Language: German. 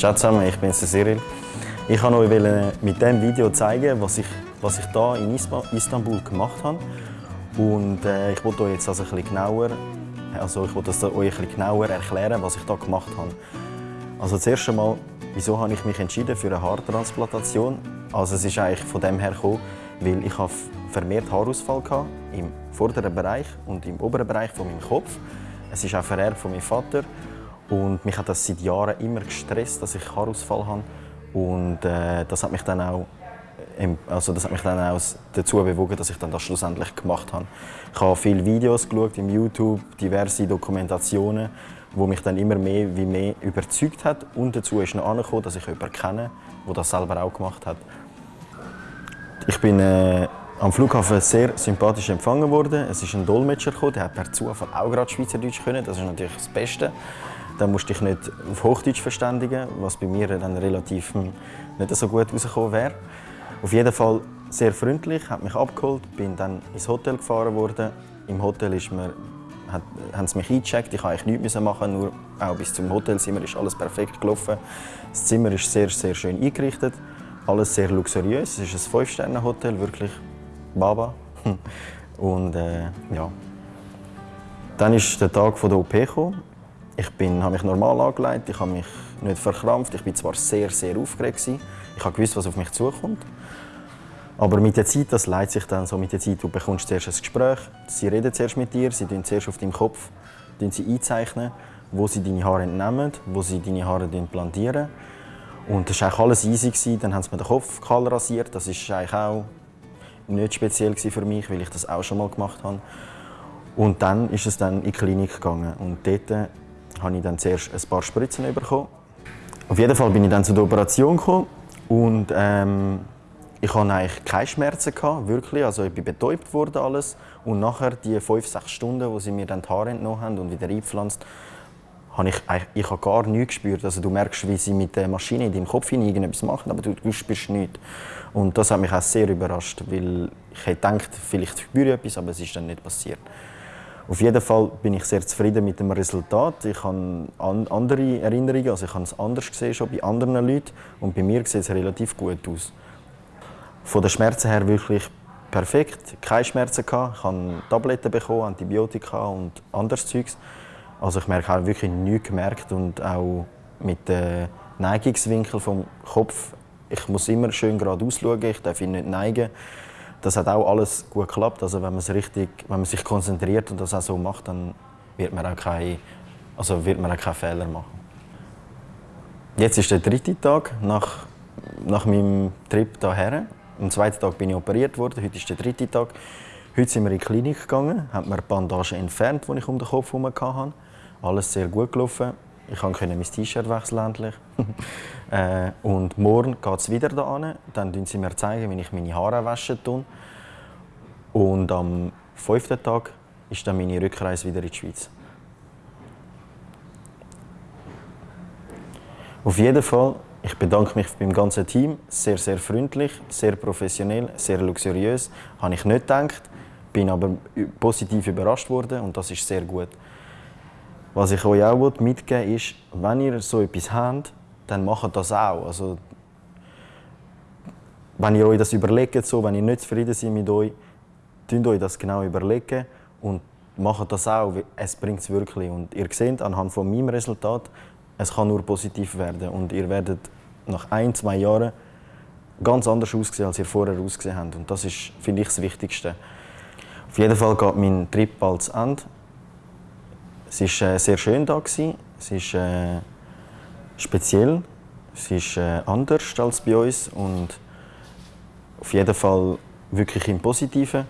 Ciao zusammen, ich bin Cyril. Ich wollte euch mit diesem Video zeigen, was ich, was ich hier in Istanbul gemacht habe. Und äh, ich wollte euch jetzt also ein genauer, also ich wollte euch ein genauer erklären, was ich hier gemacht habe. Also zuerst einmal, wieso habe ich mich entschieden für eine Haartransplantation? Also es ist eigentlich von dem her gekommen, weil ich habe vermehrt Haarausfall hatte, im vorderen Bereich und im oberen Bereich von meinem Kopf. Es ist auch vererbt von meinem Vater und mich hat das seit Jahren immer gestresst, dass ich Haarausfall habe. Und äh, das hat mich dann auch also das hat mich dann auch dazu bewogen, dass ich dann das schlussendlich gemacht habe. Ich habe viele Videos geschaut im YouTube, diverse Dokumentationen, wo mich dann immer mehr wie mehr überzeugt hat. Und dazu ist noch angekommen, dass ich jemanden kenne, der das selber auch gemacht hat. Ich bin äh, am Flughafen sehr sympathisch empfangen worden. Es ist ein Dolmetscher gekommen, der hat per Zufall auch gerade Schweizerdeutsch können. Das ist natürlich das Beste. Dann musste ich nicht auf Hochdeutsch verständigen, was bei mir dann relativ hm, nicht so gut rausgekommen wäre. Auf jeden Fall sehr freundlich, hat mich abgeholt, bin dann ins Hotel gefahren worden. Im Hotel ist mir, hat, haben sie mich eingecheckt, ich musste eigentlich nichts machen, nur auch bis zum Hotelzimmer ist alles perfekt gelaufen. Das Zimmer ist sehr, sehr schön eingerichtet, alles sehr luxuriös. Es ist ein Fünf-Sterne-Hotel, wirklich Baba. Und äh, ja. Dann ist der Tag der OP gekommen. Ich habe mich normal angelegt, ich habe mich nicht verkrampft. Ich war zwar sehr, sehr aufgeregt. Ich gewusst, was auf mich zukommt. Aber mit der Zeit, das leitet sich dann so mit der Zeit, du bekommst zuerst ein Gespräch, sie reden zuerst mit dir, sie tun zuerst auf deinem Kopf sie einzeichnen, wo sie deine Haare entnehmen, wo sie deine Haare plantieren. Und das war alles easy. Dann haben sie mir den Kopf kahl rasiert. Das war eigentlich auch nicht speziell für mich, weil ich das auch schon mal gemacht habe. Und dann ist es dann in die Klinik gegangen. Und dort habe ich dann zuerst ein paar Spritzen bekommen. Auf jeden Fall bin ich dann zu der Operation gekommen und ähm, ich hatte eigentlich keine Schmerzen, gehabt, wirklich. Also ich bin betäubt worden alles. Und nachher, die fünf, sechs Stunden, wo sie mir dann die Haare entnommen haben und wieder eingepflanzt, habe ich, ich habe gar nichts gespürt. Also du merkst, wie sie mit der Maschine in deinem Kopf irgendetwas machen, aber du, du spürst nichts. Und das hat mich auch sehr überrascht, weil ich hätte gedacht, vielleicht spüre ich etwas, aber es ist dann nicht passiert. Auf jeden Fall bin ich sehr zufrieden mit dem Resultat. Ich habe andere Erinnerungen, also ich habe es anders gesehen schon bei anderen Leuten und bei mir sieht es relativ gut aus. Von den Schmerzen her wirklich perfekt. Keine Schmerzen gehabt. Ich habe Tabletten bekommen, Antibiotika und anderes Zeugs. Also ich merke auch wirklich nichts gemerkt und auch mit dem Neigungswinkel vom Kopf. Ich muss immer schön gerade ausschauen, ich darf ihn nicht neigen. Das hat auch alles gut geklappt. Also wenn man, richtig, wenn man sich konzentriert und das auch so macht, dann wird man auch keine, also wird man auch keine Fehler machen. Jetzt ist der dritte Tag nach, nach meinem Trip hierher. Am zweiten Tag bin ich operiert worden, heute ist der dritte Tag. Heute sind wir in die Klinik gegangen, haben mir Bandagen entfernt, die ich um den Kopf herum hatte. Alles sehr gut gelaufen. Ich konnte mein T-Shirt wechseln endlich. äh, und morgen geht es wieder da an. Dann zeigen sie mir, zeigen, wie ich meine Haare waschen tue. Und am fünften Tag ist dann meine Rückreise wieder in die Schweiz. Auf jeden Fall ich bedanke mich beim ganzen Team. Sehr, sehr freundlich, sehr professionell, sehr luxuriös. Habe ich nicht gedacht, bin aber positiv überrascht worden und das ist sehr gut. Was ich euch auch mitgeben will, ist, wenn ihr so etwas habt, dann macht das auch. Also, wenn ihr euch das überlegt, so, wenn ihr nicht zufrieden seid mit euch, tünt euch das genau überlegen und macht das auch. Es bringt es wirklich. Und ihr seht anhand von meinem Resultat, es kann nur positiv werden und ihr werdet nach ein, zwei Jahren ganz anders aussehen, als ihr vorher ausgesehen habt. Und das ist, finde ich, das Wichtigste. Auf jeden Fall geht mein Trip bald zu Ende. Es war äh, sehr schön. Gewesen. Es ist äh, speziell. Es ist äh, anders als bei uns und auf jeden Fall wirklich im Positiven.